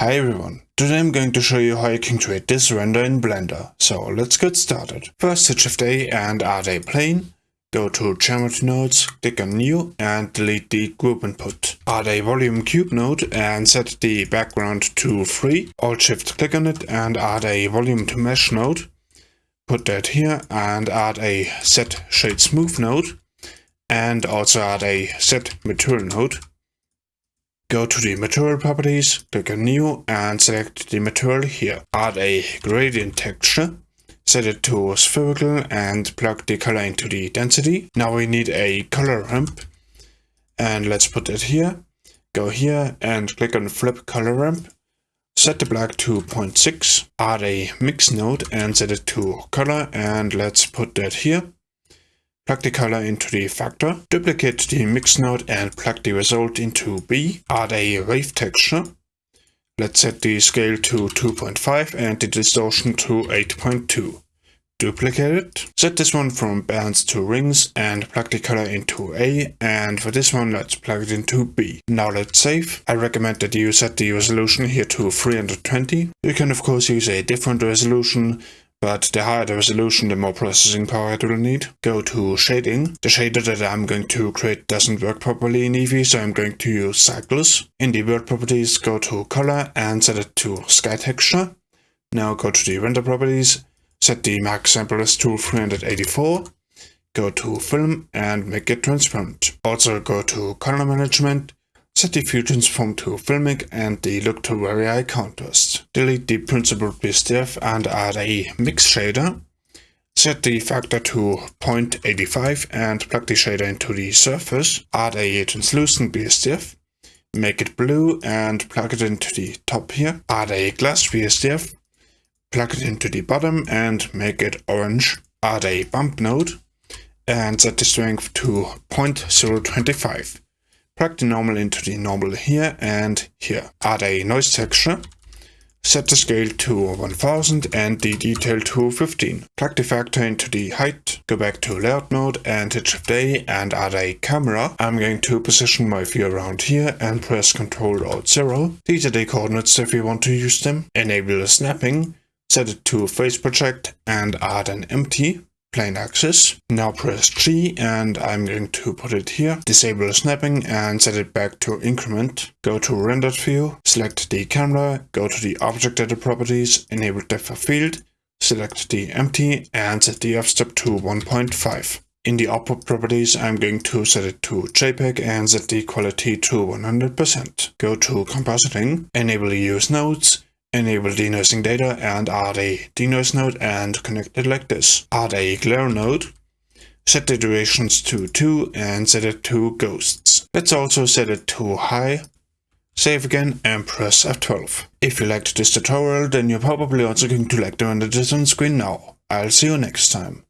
Hi everyone, today I'm going to show you how you can create this render in Blender, so let's get started. First hit Shift A and add a plane, go to Geometry Nodes, click on New and delete the group input. Add a volume cube node and set the background to 3, Alt Shift click on it and add a volume to mesh node. Put that here and add a set shade smooth node and also add a set material node. Go to the material properties, click on new and select the material here. Add a gradient texture, set it to spherical and plug the color into the density. Now we need a color ramp and let's put it here. Go here and click on flip color ramp. Set the black to 0.6, add a mix node and set it to color and let's put that here. Plug the color into the factor, duplicate the mix node and plug the result into B, add a wave texture. Let's set the scale to 2.5 and the distortion to 8.2. Duplicate it. Set this one from bands to rings and plug the color into A and for this one let's plug it into B. Now let's save. I recommend that you set the resolution here to 320. You can of course use a different resolution but the higher the resolution, the more processing power it will need. Go to shading. The shader that I'm going to create doesn't work properly in Eevee, so I'm going to use cycles. In the world properties, go to color and set it to sky texture. Now go to the render properties, set the max samplers to 384. Go to film and make it transparent. Also go to color management Set the view transform to filmic and the look to very high contrast. Delete the Principled BSDF and add a mix shader. Set the factor to 0.85 and plug the shader into the surface. Add a translucent BSDF. Make it blue and plug it into the top here. Add a glass BSDF. Plug it into the bottom and make it orange. Add a bump node and set the strength to 0.025. Plug the normal into the normal here and here. Add a noise texture. Set the scale to 1000 and the detail to 15. Plug the factor into the height, go back to layout mode and hit Shift A and add a camera. I'm going to position my view around here and press Ctrl Alt 0. These are the coordinates if you want to use them. Enable the snapping, set it to face project and add an empty plain axis. Now press G and I'm going to put it here, disable snapping and set it back to increment. Go to rendered view, select the camera, go to the object data properties, enable depth of field, select the empty and set the f-stop to 1.5. In the output properties, I'm going to set it to JPEG and set the quality to 100%. Go to compositing, enable use nodes, enable denoising data and add a denoise node and connect it like this. Add a glare node, set the iterations to 2 and set it to ghosts. Let's also set it to high, save again and press F12. If you liked this tutorial then you're probably also going to like the render on screen now. I'll see you next time.